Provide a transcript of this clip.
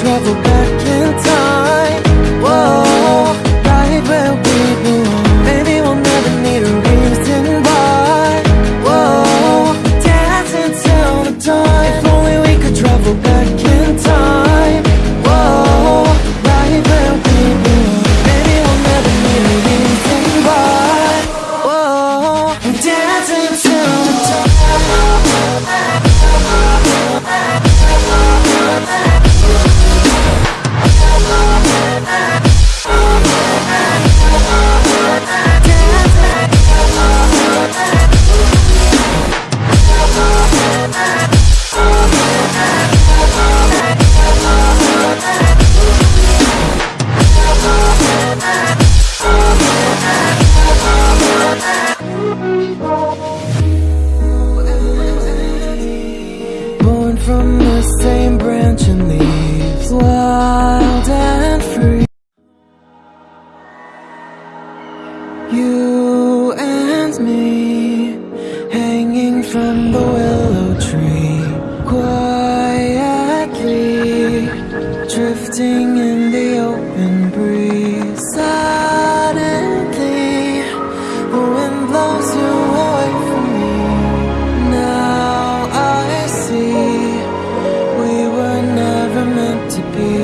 travel back in. from the same branch and leaves wild and free. You and me hanging from the willow tree, quietly drifting. теперь.